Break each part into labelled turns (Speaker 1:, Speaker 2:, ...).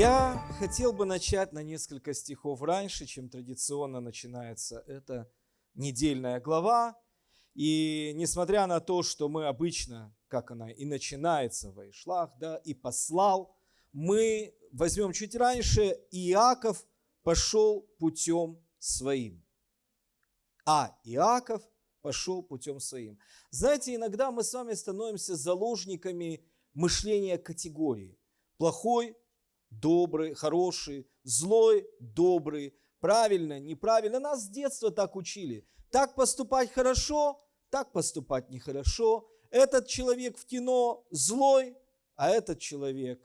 Speaker 1: Я хотел бы начать на несколько стихов раньше, чем традиционно начинается эта недельная глава. И несмотря на то, что мы обычно, как она и начинается в Вайшлах, да, и послал, мы возьмем чуть раньше, Иаков пошел путем своим. А Иаков пошел путем своим. Знаете, иногда мы с вами становимся заложниками мышления категории. Плохой, добрый, хороший, злой, добрый, правильно, неправильно. Нас с детства так учили. Так поступать хорошо, так поступать нехорошо. Этот человек в кино злой, а этот человек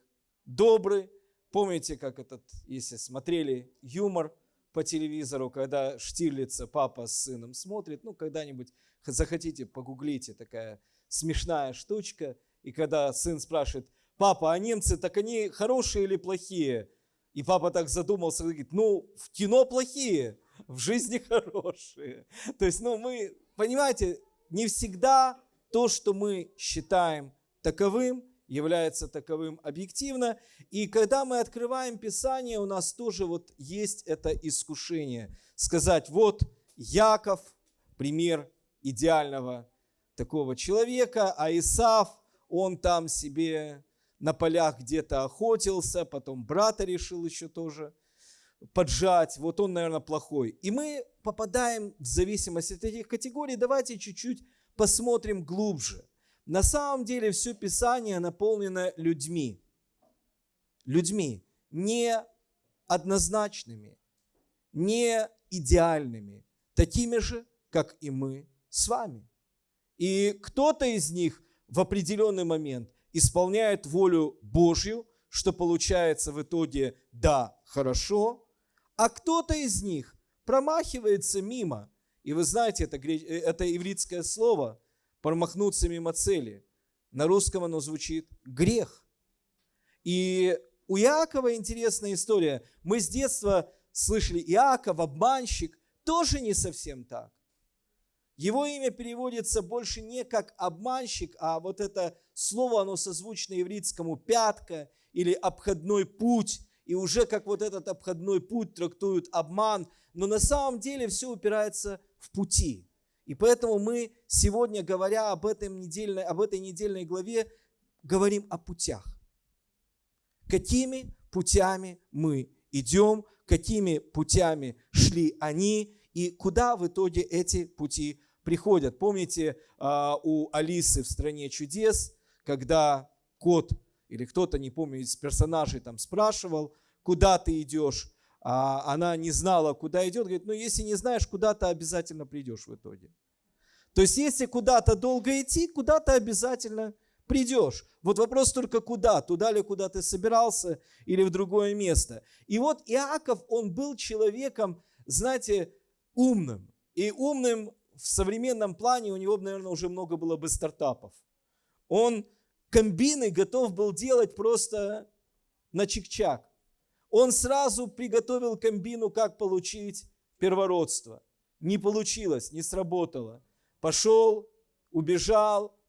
Speaker 1: добрый. Помните, как этот, если смотрели юмор по телевизору, когда Штирлица папа с сыном смотрит, ну, когда-нибудь захотите, погуглите, такая смешная штучка, и когда сын спрашивает, папа, а немцы, так они хорошие или плохие? И папа так задумался, говорит, ну, в кино плохие, в жизни хорошие. То есть, ну, мы, понимаете, не всегда то, что мы считаем таковым, является таковым объективно. И когда мы открываем Писание, у нас тоже вот есть это искушение. Сказать, вот Яков, пример идеального такого человека, а Исав, он там себе на полях где-то охотился, потом брата решил еще тоже поджать, вот он, наверное, плохой. И мы попадаем в зависимость от этих категорий. Давайте чуть-чуть посмотрим глубже. На самом деле все Писание наполнено людьми. Людьми не однозначными, не идеальными, такими же, как и мы с вами. И кто-то из них в определенный момент исполняет волю Божью, что получается в итоге «да, хорошо», а кто-то из них промахивается мимо. И вы знаете, это, это ивритское слово «промахнуться мимо цели». На русском оно звучит «грех». И у Иакова интересная история. Мы с детства слышали Иаков, обманщик, тоже не совсем так. Его имя переводится больше не как обманщик, а вот это слово, оно созвучно ивритскому пятка или обходной путь. И уже как вот этот обходной путь трактуют обман. Но на самом деле все упирается в пути. И поэтому мы сегодня, говоря об, этом недельной, об этой недельной главе, говорим о путях. Какими путями мы идем, какими путями шли они, и куда в итоге эти пути приходят. Помните а, у Алисы в «Стране чудес», когда кот или кто-то, не помню, из персонажей там спрашивал, куда ты идешь, а она не знала, куда идет, говорит, ну если не знаешь, куда ты обязательно придешь в итоге. То есть если куда-то долго идти, куда-то обязательно придешь. Вот вопрос только куда, туда ли, куда ты собирался, или в другое место. И вот Иаков, он был человеком, знаете, умным. И умным в современном плане у него, наверное, уже много было бы стартапов. Он комбины готов был делать просто на чик-чак. Он сразу приготовил комбину, как получить первородство. Не получилось, не сработало. Пошел, убежал.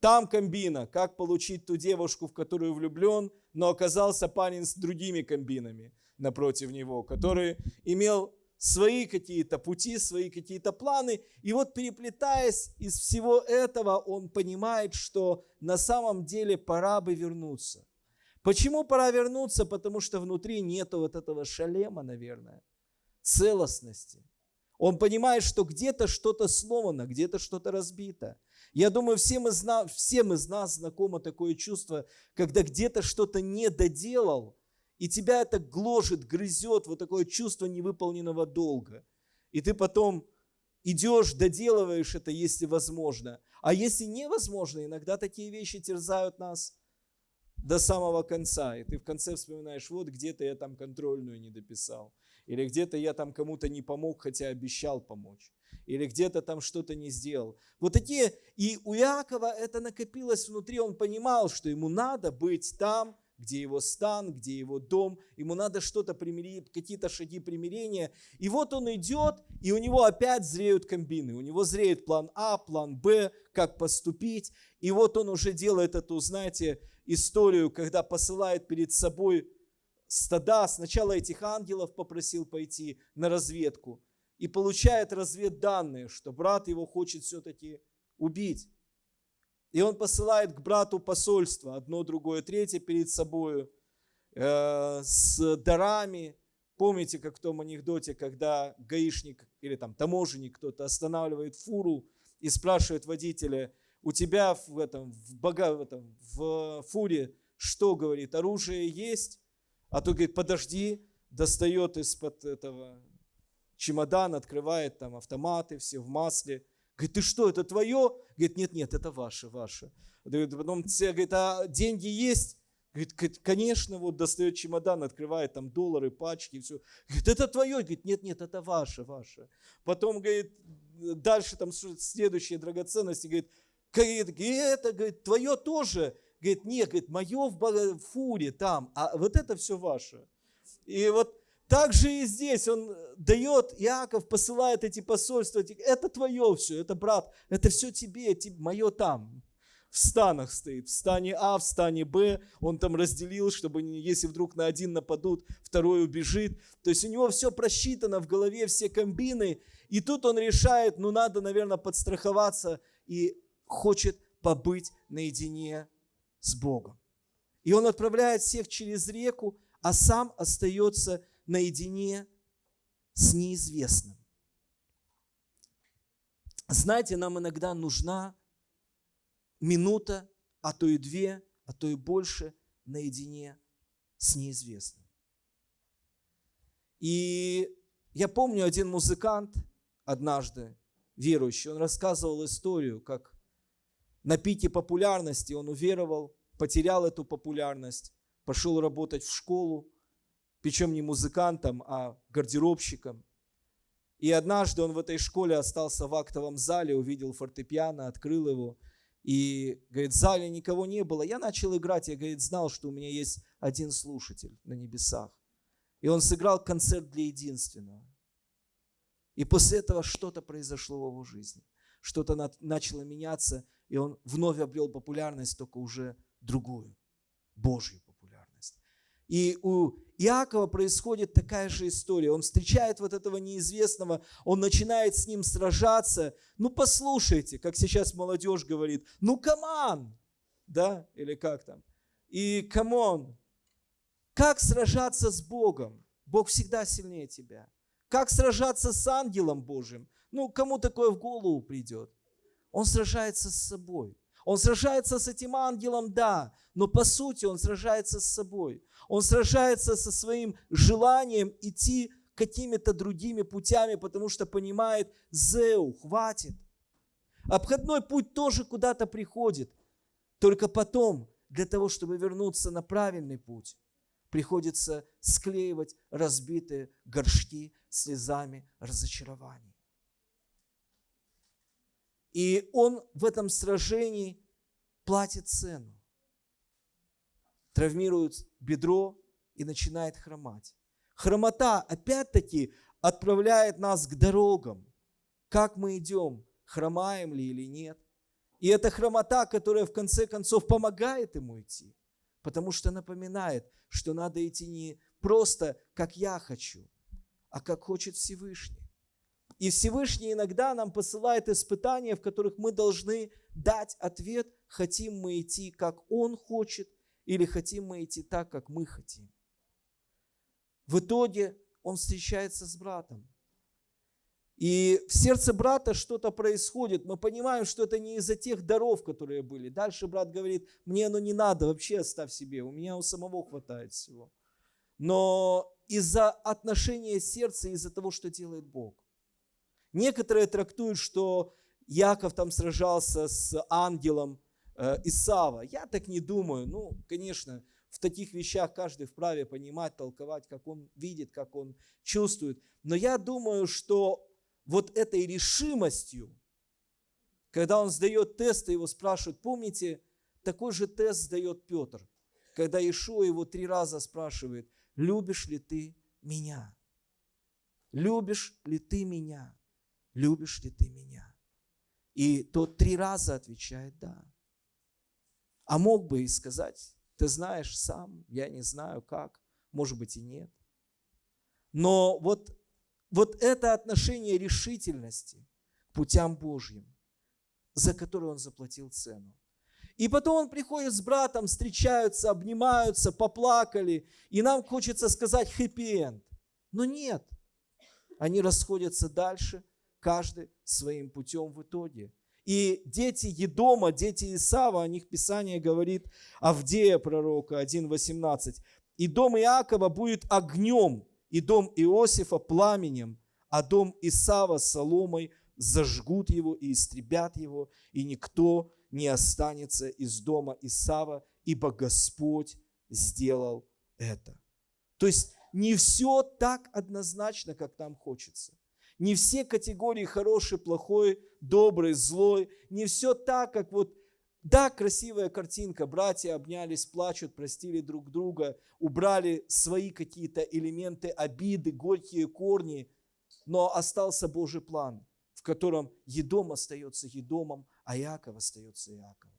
Speaker 1: Там комбина, как получить ту девушку, в которую влюблен, но оказался парень с другими комбинами напротив него, который имел свои какие-то пути, свои какие-то планы. И вот переплетаясь из всего этого, он понимает, что на самом деле пора бы вернуться. Почему пора вернуться? Потому что внутри нету вот этого шалема, наверное, целостности. Он понимает, что где-то что-то сломано, где-то что-то разбито. Я думаю, всем из, нас, всем из нас знакомо такое чувство, когда где-то что-то не доделал, и тебя это гложет, грызет, вот такое чувство невыполненного долга. И ты потом идешь, доделываешь это, если возможно. А если невозможно, иногда такие вещи терзают нас до самого конца. И ты в конце вспоминаешь, вот где-то я там контрольную не дописал. Или где-то я там кому-то не помог, хотя обещал помочь. Или где-то там что-то не сделал. Вот такие, и у Якова это накопилось внутри, он понимал, что ему надо быть там, где его стан, где его дом, ему надо что-то примирить, какие-то шаги примирения. И вот он идет, и у него опять зреют комбины. У него зреет план А, план Б, как поступить. И вот он уже делает эту, знаете, историю, когда посылает перед собой стада, сначала этих ангелов попросил пойти на разведку, и получает разведданные, что брат его хочет все-таки убить. И он посылает к брату посольство, одно, другое, третье перед собою, э, с дарами. Помните, как в том анекдоте, когда гаишник или там таможенник кто-то останавливает фуру и спрашивает водителя, у тебя в, этом, в, бога, в, этом, в фуре что, говорит, оружие есть? А то, говорит, подожди, достает из-под этого чемодан, открывает там автоматы, все в масле. Говорит, ты что, это твое? Говорит, нет, нет, это ваше, ваше. Потом все говорит, а деньги есть? Говорит, конечно, вот достает чемодан, открывает там доллары, пачки, все. Говорит, это твое? Говорит, нет, нет, это ваше, ваше. Потом, говорит, дальше там следующие драгоценности, говорит, говорит, это, говорит, твое тоже. Говорит, нет, говорит, мое в фуре там, а вот это все ваше. И вот так же и здесь он дает, Иаков посылает эти посольства, это твое все, это брат, это все тебе, тебе мое там. В станах стоит, в стане А, в стане Б, он там разделил, чтобы если вдруг на один нападут, второй убежит. То есть у него все просчитано в голове, все комбины. И тут он решает, ну надо, наверное, подстраховаться и хочет побыть наедине с Богом. И он отправляет всех через реку, а сам остается наедине с неизвестным. Знаете, нам иногда нужна минута, а то и две, а то и больше наедине с неизвестным. И я помню один музыкант однажды, верующий, он рассказывал историю, как на пике популярности он уверовал, потерял эту популярность, пошел работать в школу, причем не музыкантом, а гардеробщиком. И однажды он в этой школе остался в актовом зале, увидел фортепиано, открыл его. И, говорит, в зале никого не было. Я начал играть, я, говорит, знал, что у меня есть один слушатель на небесах. И он сыграл концерт для единственного. И после этого что-то произошло в его жизни. Что-то начало меняться, и он вновь обрел популярность, только уже другую, Божью популярность. И у Иакова происходит такая же история. Он встречает вот этого неизвестного, он начинает с ним сражаться. Ну, послушайте, как сейчас молодежь говорит, ну, come on, да, или как там. И come on, как сражаться с Богом? Бог всегда сильнее тебя. Как сражаться с ангелом Божьим? Ну, кому такое в голову придет? Он сражается с собой. Он сражается с этим ангелом, да, но по сути он сражается с собой. Он сражается со своим желанием идти какими-то другими путями, потому что понимает, Зеу, хватит. Обходной путь тоже куда-то приходит. Только потом, для того, чтобы вернуться на правильный путь, приходится склеивать разбитые горшки слезами разочарований. И он в этом сражении платит цену. Травмирует бедро и начинает хромать. Хромота, опять-таки, отправляет нас к дорогам. Как мы идем, хромаем ли или нет. И это хромота, которая в конце концов помогает ему идти, потому что напоминает, что надо идти не просто как я хочу, а как хочет Всевышний. И Всевышний иногда нам посылает испытания, в которых мы должны дать ответ, хотим мы идти, как Он хочет, или хотим мы идти так, как мы хотим. В итоге он встречается с братом. И в сердце брата что-то происходит. Мы понимаем, что это не из-за тех даров, которые были. Дальше брат говорит, мне оно не надо, вообще оставь себе, у меня у самого хватает всего. Но из-за отношения сердца, из-за того, что делает Бог. Некоторые трактуют, что Яков там сражался с ангелом э, Исава. Я так не думаю. Ну, конечно, в таких вещах каждый вправе понимать, толковать, как он видит, как он чувствует. Но я думаю, что вот этой решимостью, когда он сдает тест, его спрашивают, помните, такой же тест сдает Петр, когда Ишуа его три раза спрашивает, любишь ли ты меня? Любишь ли ты меня? Любишь ли ты меня? И тот три раза отвечает «да». А мог бы и сказать, ты знаешь сам, я не знаю как, может быть и нет. Но вот, вот это отношение решительности к путям Божьим, за которые он заплатил цену. И потом он приходит с братом, встречаются, обнимаются, поплакали, и нам хочется сказать хэппи-энд. Но нет, они расходятся дальше, каждый своим путем в итоге. И дети Едома, дети Исава, о них Писание говорит, Авдея пророка 1.18. «И дом Иакова будет огнем, и дом Иосифа пламенем, а дом Исава соломой зажгут его и истребят его, и никто не останется из дома Исава, ибо Господь сделал это». То есть не все так однозначно, как нам хочется. Не все категории хороший, плохой, добрый, злой. Не все так, как вот да, красивая картинка, братья обнялись, плачут, простили друг друга, убрали свои какие-то элементы обиды, горькие корни, но остался Божий план, в котором Едом остается Едомом, а Иаков остается Иаковом.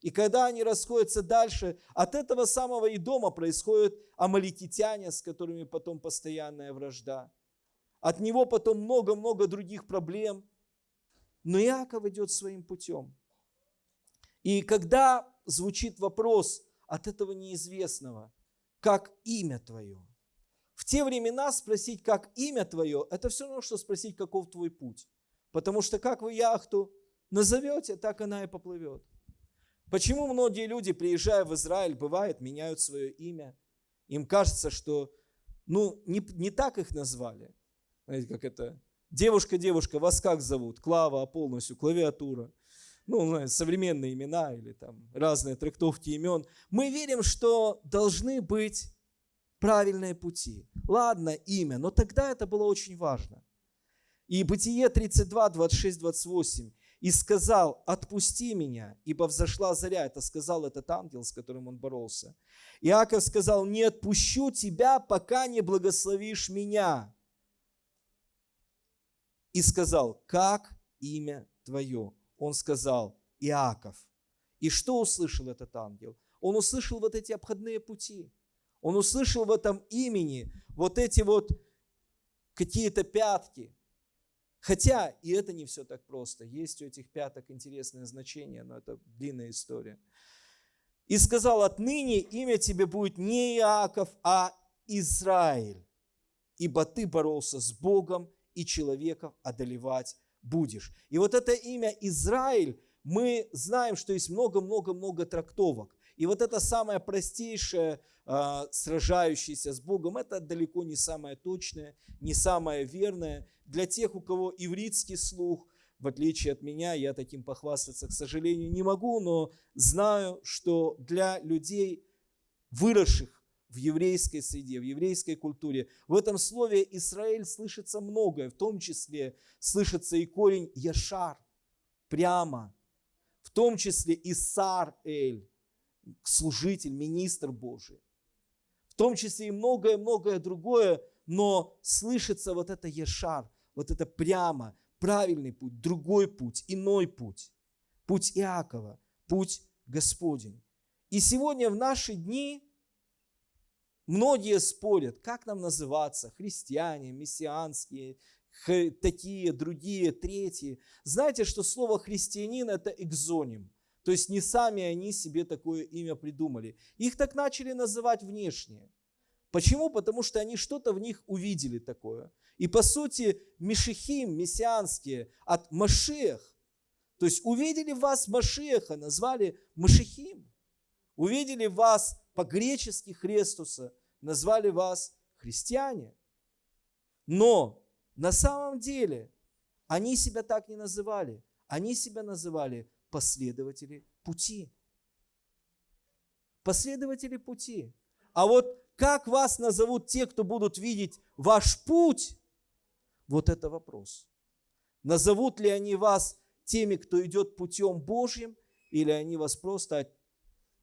Speaker 1: И когда они расходятся дальше, от этого самого Идома происходят амаликитяне, с которыми потом постоянная вражда. От него потом много-много других проблем. Но Иаков идет своим путем. И когда звучит вопрос от этого неизвестного, как имя твое, в те времена спросить, как имя твое, это все равно, что спросить, каков твой путь. Потому что как вы яхту назовете, так она и поплывет. Почему многие люди, приезжая в Израиль, бывает, меняют свое имя? Им кажется, что ну, не, не так их назвали. Знаете, как это? Девушка, девушка, вас как зовут? Клава, полностью, клавиатура. Ну, знаете, современные имена или там разные трактовки имен. Мы верим, что должны быть правильные пути. Ладно, имя, но тогда это было очень важно. И Бытие 32, 26, 28 и сказал, отпусти меня, ибо взошла заря. Это сказал этот ангел, с которым он боролся. Иаков сказал, не отпущу тебя, пока не благословишь меня. И сказал, как имя твое? Он сказал, Иаков. И что услышал этот ангел? Он услышал вот эти обходные пути. Он услышал в этом имени вот эти вот какие-то пятки, Хотя и это не все так просто. Есть у этих пяток интересное значение, но это длинная история. И сказал, отныне имя тебе будет не Иаков, а Израиль, ибо ты боролся с Богом и человеков одолевать будешь. И вот это имя Израиль, мы знаем, что есть много-много-много трактовок. И вот это самое простейшее, а, сражающееся с Богом, это далеко не самое точное, не самое верное. Для тех, у кого ивритский слух, в отличие от меня, я таким похвастаться, к сожалению, не могу, но знаю, что для людей, выросших в еврейской среде, в еврейской культуре, в этом слове Израиль слышится многое, в том числе слышится и корень Яшар, прямо, в том числе Исар-Эль, служитель, министр Божий. В том числе и многое-многое другое, но слышится вот это Ешар, вот это прямо, правильный путь, другой путь, иной путь. Путь Иакова, путь Господень. И сегодня в наши дни многие спорят, как нам называться, христиане, мессианские, такие, другие, третьи. Знаете, что слово христианин – это экзоним. То есть не сами они себе такое имя придумали. Их так начали называть внешне. Почему? Потому что они что-то в них увидели такое. И по сути, Мишехим, мессианские, от Машех. То есть увидели вас Машеха, назвали Машехим. Увидели вас по-гречески Христуса, назвали вас христиане. Но на самом деле они себя так не называли. Они себя называли последователи пути. Последователи пути. А вот как вас назовут те, кто будут видеть ваш путь, вот это вопрос. Назовут ли они вас теми, кто идет путем Божьим, или они вас просто,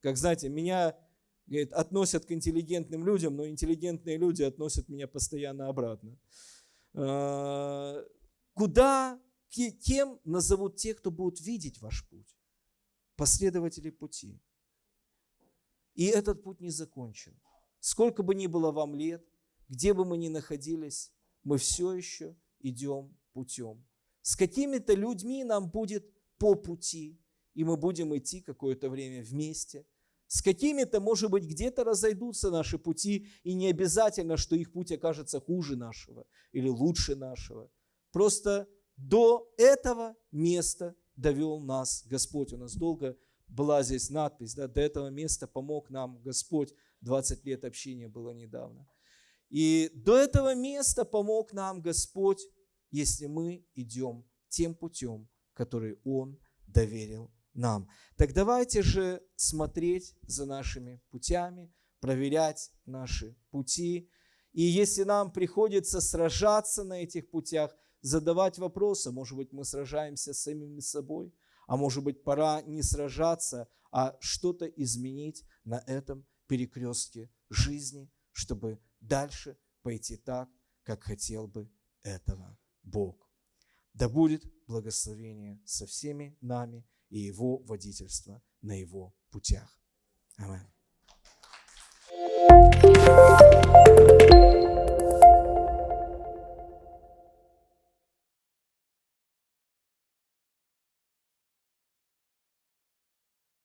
Speaker 1: как знаете, меня говорит, относят к интеллигентным людям, но интеллигентные люди относят меня постоянно обратно. А, куда кем назовут тех, кто будут видеть ваш путь? Последователи пути. И этот путь не закончен. сколько бы ни было вам лет, где бы мы ни находились, мы все еще идем путем. С какими-то людьми нам будет по пути, и мы будем идти какое-то время вместе. С какими-то, может быть, где-то разойдутся наши пути, и не обязательно, что их путь окажется хуже нашего или лучше нашего. Просто до этого места довел нас Господь. У нас долго была здесь надпись, да, до этого места помог нам Господь. 20 лет общения было недавно. И до этого места помог нам Господь, если мы идем тем путем, который Он доверил нам. Так давайте же смотреть за нашими путями, проверять наши пути. И если нам приходится сражаться на этих путях, задавать вопросы, может быть, мы сражаемся с самими собой, а может быть, пора не сражаться, а что-то изменить на этом перекрестке жизни, чтобы дальше пойти так, как хотел бы этого Бог. Да будет благословение со всеми нами и Его водительство на Его путях. Аминь.